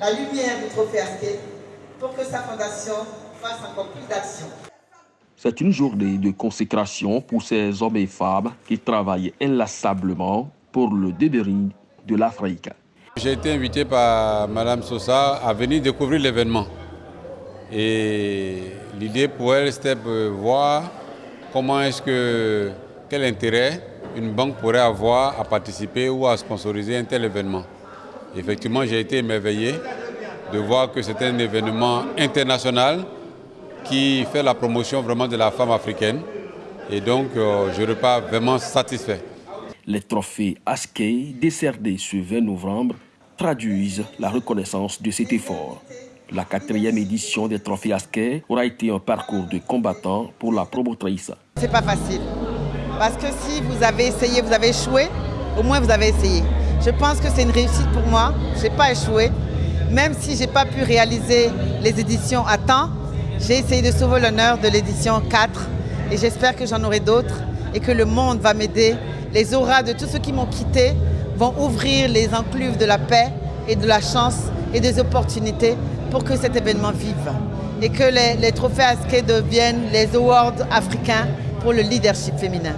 la lumière du trophée pour que sa fondation fasse encore plus d'actions. C'est une journée de consécration pour ces hommes et femmes qui travaillent inlassablement pour le développement de l'Afrique. J'ai été invité par Mme Sosa à venir découvrir l'événement. Et l'idée pour elle, c'était de voir comment est-ce que, quel intérêt une banque pourrait avoir à participer ou à sponsoriser un tel événement. Effectivement, j'ai été émerveillé de voir que c'est un événement international qui fait la promotion vraiment de la femme africaine. Et donc, euh, je repars vraiment satisfait. Les trophées Askey décernés ce 20 novembre traduisent la reconnaissance de cet effort. La quatrième édition des trophées Askey aura été un parcours de combattant pour la promotrice. C'est pas facile. Parce que si vous avez essayé, vous avez échoué, au moins vous avez essayé. Je pense que c'est une réussite pour moi. Je n'ai pas échoué. Même si je n'ai pas pu réaliser les éditions à temps, j'ai essayé de sauver l'honneur de l'édition 4 et j'espère que j'en aurai d'autres et que le monde va m'aider. Les auras de tous ceux qui m'ont quitté vont ouvrir les encluves de la paix et de la chance et des opportunités pour que cet événement vive et que les, trophées ASKE deviennent les awards africains pour le leadership féminin.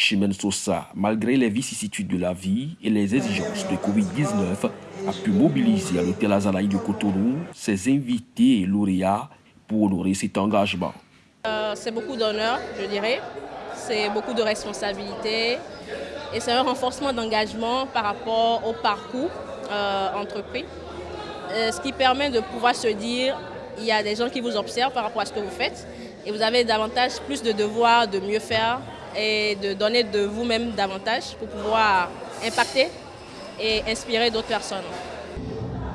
Chimène Sosa, malgré les vicissitudes de la vie et les exigences de Covid-19, a pu mobiliser à l'hôtel Azalaï de Cotonou ses invités et lauréats pour honorer cet engagement. Euh, c'est beaucoup d'honneur, je dirais. C'est beaucoup de responsabilité. Et c'est un renforcement d'engagement par rapport au parcours euh, entrepris. Euh, ce qui permet de pouvoir se dire, il y a des gens qui vous observent par rapport à ce que vous faites. Et vous avez davantage plus de devoirs de mieux faire et de donner de vous-même davantage pour pouvoir impacter et inspirer d'autres personnes.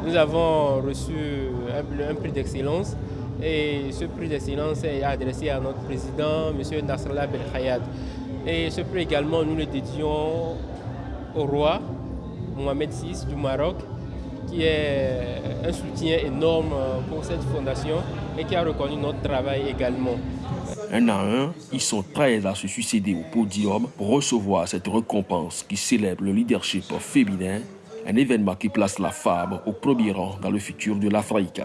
Nous avons reçu un, prix d'excellence et ce prix d'excellence est adressé à notre président, M. Nasrallah Belkhayat. Et ce prix également, nous le dédions au roi Mohamed VI du Maroc, qui est un soutien énorme pour cette fondation et qui a reconnu notre travail également. Un à un, ils sont 13 à se succéder au podium pour recevoir cette récompense qui célèbre le leadership féminin, un événement qui place la femme au premier rang dans le futur de l'Afrique.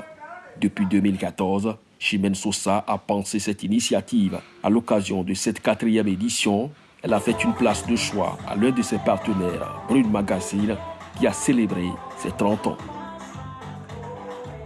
Depuis 2014, Chimène Sosa a pensé cette initiative. À l'occasion de cette quatrième édition, elle a fait une place de choix à l'un de ses partenaires, Brune Magazine, qui a célébré ses 30 ans.